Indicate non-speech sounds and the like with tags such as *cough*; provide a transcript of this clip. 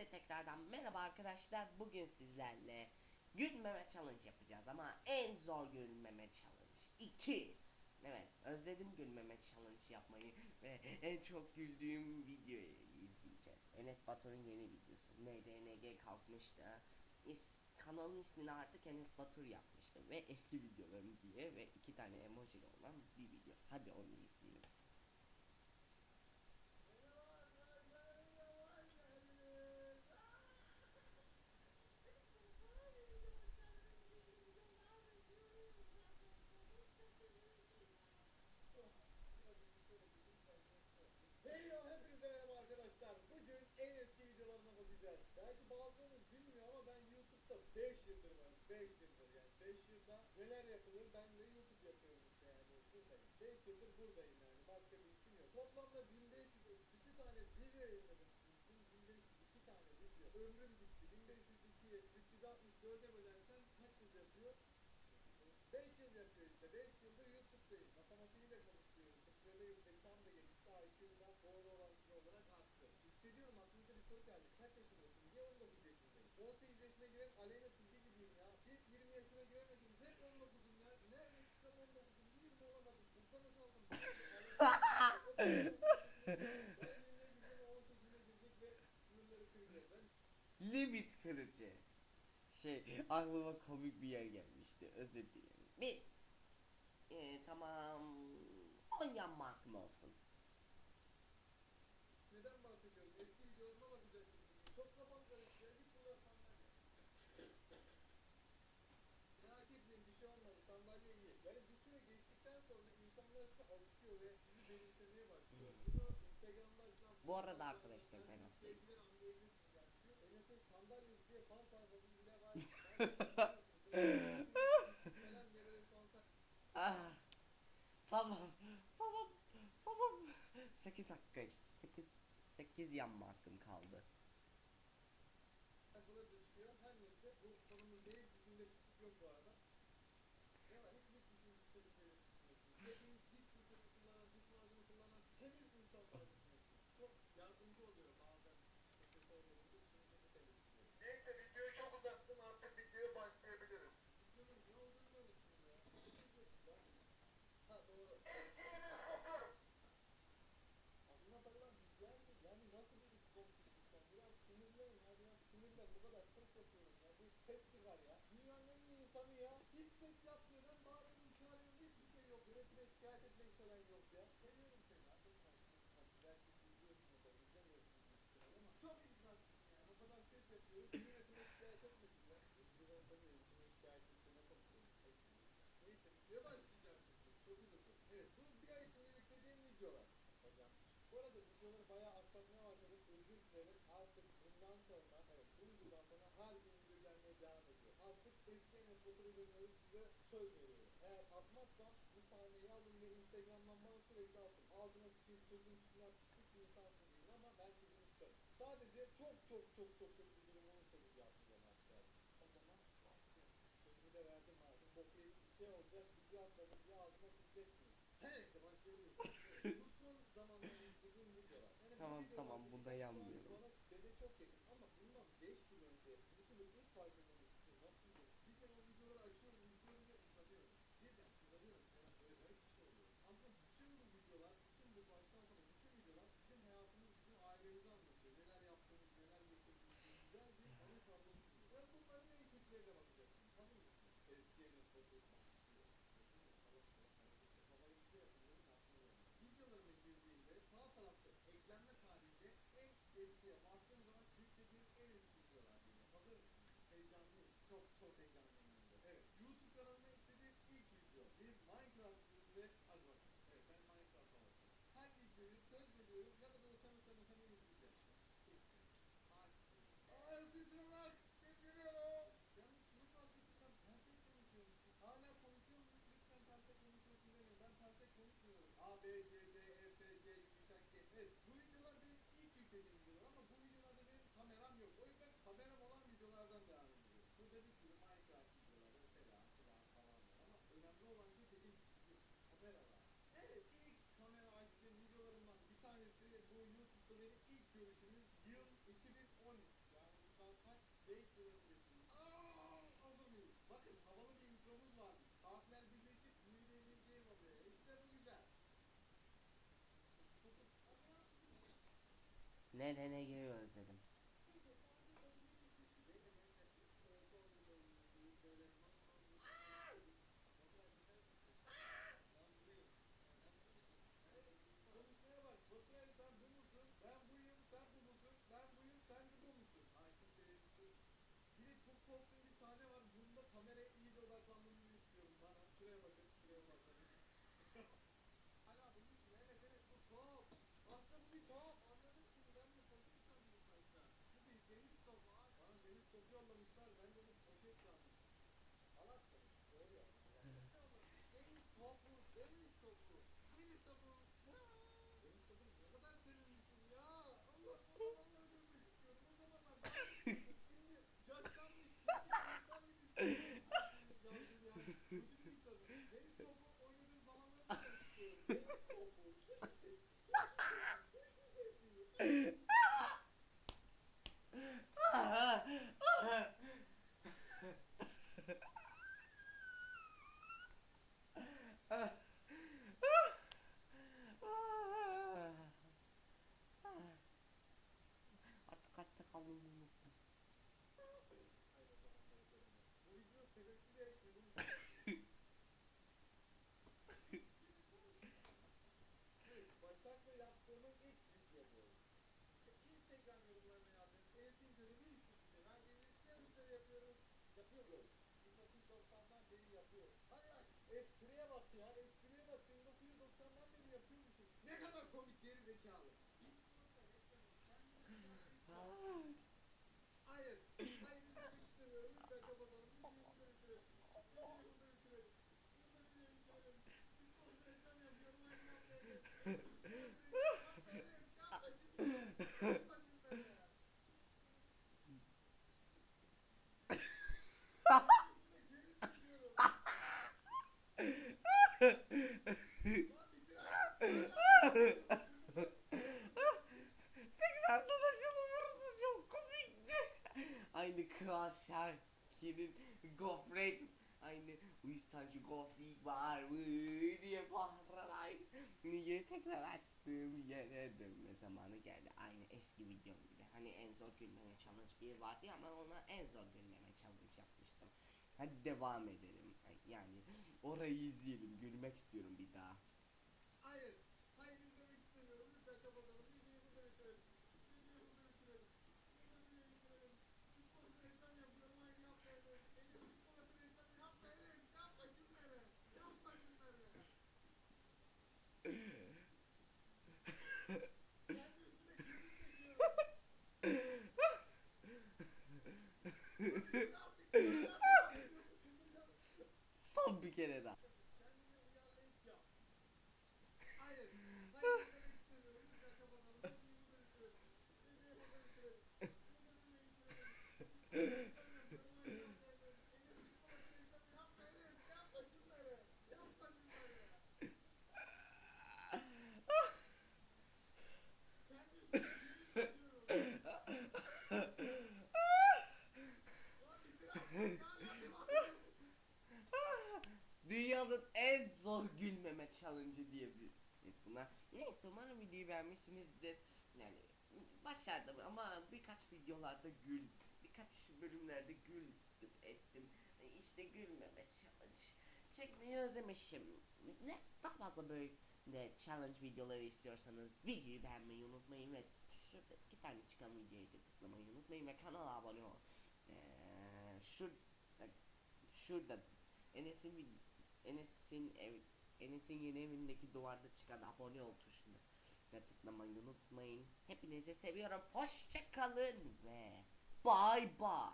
Hepinize tekrardan merhaba arkadaşlar. Bugün sizlerle gülmeme challenge yapacağız ama en zor gülmeme challenge 2. Evet özledim gülmeme challenge yapmayı ve en çok güldüğüm videoyu izleyeceğiz. Enes Batur'un yeni videosu. NDNG kalkmıştı. İs, kanalın ismini artık Enes Batur yapmıştı ve eski videolarım diye ve iki tane emoji olan bir video. Hadi onu izleyelim. Hey yo hepinize merhaba arkadaşlar. Bugün en eski videolarına bakacağız. Belki bazılarınız bilmiyor ama ben YouTube'da 5 yıldır varım. 5 yıldır yani. 5 yılda neler yapılır ben de YouTube yapıyorum işte yani. Buradayım. 5 yıldır buradayım yani. Başka bir işim yok. Toplamda 1532 tane video yayınladım. Sizin için 1502 tane video. Ömrüm gitti. 1502'ye 364'e bölersen kaç yıl yapıyor? 5 yıl yapıyor işte. 5 yıldır YouTube'dayım. Matematiği de konuşuyorum. Tıkladığım zekam da gelişti. IQ'm da doğru orantılı olarak arttı. Hissediyorum aklınıza bir soru geldi. Kaç yaşındasın diye 19 yaşındayım. 18 yaşına giren Aleyna Tilki gibiyim ya. Hiç 20 yaşına giremedim. Hep 19'um ya. Nerede çıksam 19'um. 20 olamadım. Buradan kaldım. Ben 20'ye gideceğim, 18'ine girecek ve sınırları *laughs* kıracak. Ben Limit kırıcı. Şey aklıma komik bir yer gelmişti. Özür dilerim. Bir e, tamam 10 yan markım olsun. Neden bahsediyorum? Eski videolarıma bakacaksın. Çok kafam karıştı. ya. Git burada sandalye. Merak etmeyin bir şey olmadı. Sandalye iyi. Yani bir süre geçtikten sonra insanlar size alışıyor ve sizi benimsemeye başlıyor. Bunu Bu arada arkadaşlar ben hastayım. Enes'in sandalyesi diye fan sayfası bile var. Sonsa *laughs* *laughs* Ah, tamam tamam tamam 8 dakika 8 8 yan markım kaldı. sayfaları da çıkıyor. Her neyse bu konumuz değil. Dişinde pislik yok bu arada. Ne var? Hiç hiç dişinde pislik yok. Hepimiz diş fırçası kullanan, diş macunu kullanan temiz insanlar düşünüyorsun. Çok yardımcı oluyor bazen. Profesör olunca dişimizi de temizliyor. Neyse videoyu çok uzattım. Artık videoya başlayabiliriz. Videonun ne olduğunu da unuttum ya. Ne diyorsun lan? Ha doğru. Aklına takılan bilgiler mi? Yani nasıl bir komşuluk sen? Biraz sinirleyin ya. Biraz sinirlen. Bu kadar ses yapıyorum ya. Bir ses çıkar ya. Dünyanın en iyi insanı ya. Hiç ses yapmıyor. Ben bağırıyorum, çağırıyorum. Hiçbir şey yok. Yönetime şikayet etmek falan yok ya. Seviyorum seni. Artık sen belki izliyorsun ya da izlemiyorsun. Ama çok insansın yani. O kadar ses yapıyoruz. Yönetime şikayet etmesin ya. Bir orada bir yönetime şikayet etsin. Ne konuşuyoruz? Neyse. Videoya başlayacağız şimdi. Çok uzun. Evet. Bu bir ay içinde yüklediğim. Bu arada bayağı aksatmaya başladık. Özür dilerim. Artık bundan sonra, evet bu videodan her gün video gelmeye devam ediyor. Artık eski dönüyoruz size söz. Eğer atmazsam bu sahneyi alın ve Instagram'dan bana sürekli atın. Ağzına sıkayım, sözün üstüne pislik bir insansın ama ben sizin tutarım. Sadece çok çok çok çok kötü bir durum olursa video atacağım arkadaşlar. O zaman başlayalım. Sözümü de verdim abi. Bok yedik bir şey olacak. Video atmadım diye ağzıma sıkacaksınız. Her neyse başlayabiliriz. Bu son zamanlarda izlediğim videolar. Yani Tamam, videolar tamam, benim bunda yanmıyorum. Bana dede çok yakın ama bundan 5 yıl önce YouTube'un ilk başladığım için nasıldı? Bir kere o videoları açıyorum, izliyorum ve uzanıyorum. Birden uzanıyorum. Yani böyle garip bir şey oluyor. Aslında bütün bu videolar, bütün bu baştan sona bütün videolar bizim hayatımız, bizim ailemizi anlatıyor. Neler yaptığımız, neler geçirdiğimiz güzel bir anı tablosu. Ve bunların en kötülerine bakacaksınız. Hazır mısınız? Eski Enes Batur başlıyor. Videolarıma girdiğimde sağ tarafta eklenme tarihinde en eskiye baktığım zaman yüklediğim en eski videolar geliyor. Hazır mısınız? Heyecanlıyım. Çok çok heyecanlıyım. ben de. Evet. YouTube kanalıma eklediğim ilk video. Bir Minecraft videosu ve hadi bakalım. Evet ben Minecraft'a bakıyorum. Her videoyu söz veriyorum. Ne kadar utanı utanı utanı izleyeceğim. Açtım. Açtım bak. Getiriyorum. Yalnız şunu fark ettim ben perte konuşuyormuşum. Hala konuşuyor muyum? Lütfen perte konuşuyorsun demeyin. Ben perte konuşmuyorum. A, B, C, D, E, F, G, yumuşak G. Evet bu videolar benim ilk yüklediğim videolar ama bu videolarda benim kameram yok. O yüzden kameram olan videolardan devam ediyorum. Burada bir sürü Minecraft videoları falan filan falan var ama önemli olan şey dediğim gibi kamera var. Evet ilk kamera açtığım videolarımdan bir tanesi bu YouTube'da benim ilk görüşümüz yıl 2013. söyleyebilirsiniz. Aaa hazır mıyız? Bakın havalı bir intromuz var. Harfler birleşip yeni bir yeni game oluyor. İşte bu güzel. Ne ne ne geliyor özledim. Konuşmaya bak. Baturay sen bu musun? Ben buyum. Sen bu musun? Ben buyum. Sen de bu musun? Hakim teröristsin. Bir de çok korktuğum bir sahne var. Bunda kameraya iyice odaklanmanızı istiyorum. Bana şuraya bakın. Şuraya bakın. *laughs* Hala bu bir şey. Evet evet bu top. Aslında bu bir top. Anladım şimdi. Ben de poşet sandım başta. Bu bir deniz topu abi. Bana deniz topu yollamışlar. Ben de bu poşet sandım. Salak mı? Doğru ya. Deniz topu. Deniz topu. Deniz topu. Deniz topu ne kadar teröristsin ya. Allah Allah Allah öldürmek istiyorum. O zaman ben şimdi yaşlanmış. insan gibi Yazdım ya. Kötü bir insanım. Deniz topu oynadığım zamanları da istiyorum. Deniz topu. Artık kaçta kaldığımı unuttum. Bu video sebepli de benim Evet, Başak'la yaptığımın ilk video bu. Instagram yorumlarına yazdım. Enes'in görevi işte size. Ben gelip yarışları yapıyorum. Yapıyorum. 1990'dan beri yapıyorum. Hadi bak. Espriye bak ya. Espriye bak. 1990'dan beri yapıyormuşum. Ne kadar komik geri zekalı. Hayır. Hayır izlemek istemiyorum. Lütfen kapatalım. Videoyu burada bitirelim. Videoyu burada bitirelim. Burada videoyu bitirelim. Biz sonuçta reklam yapıyorum. Aynı yapmayalım. Tekrardan burası çok komikti. Aynı Kral Şakir'in gofret aynı tane gofret var mı diye bağırarak niye tekrar açtığım yere dönme zamanı geldi. Aynı eski videom gibi. Hani en zor gülmeme challenge bir vardı ya ama ona en zor gülmeme challenge yapmıştım. Hadi devam edelim. Yani orayı izleyelim. Gülmek istiyorum bir daha. Hayır. Son bir kere daha. Kendine uyarlayıp yap. Hayır. Hayır izlemek istemiyorum. Lütfen kapatalım. Videoyu burada bitirelim. Videoyu burada bitirelim. Burada videoyu bitirelim. Yapma şunları. Yapma şunları. Kendi üstüme gülüp çekiyorum. Lan biraz ya, ya, ya. Dünyanın en zor gülmeme challenge'ı diyebiliriz buna. Neyse umarım videoyu beğenmişsinizdir. Yani başardım ama birkaç videolarda gül, birkaç bölümlerde güldüm ettim. İşte gülmeme challenge çekmeyi özlemişim. Ne daha fazla böyle challenge videoları istiyorsanız videoyu beğenmeyi unutmayın ve şurada iki tane çıkan videoyu da tıklamayı unutmayın ve kanala abone ol. Ee, şurada şurada Enes'in Enes'in ev Enes'in yeni evindeki duvarda çıkan abone ol tuşuna ve tıklamayı unutmayın. Hepinizi seviyorum. Hoşça kalın ve bye bye.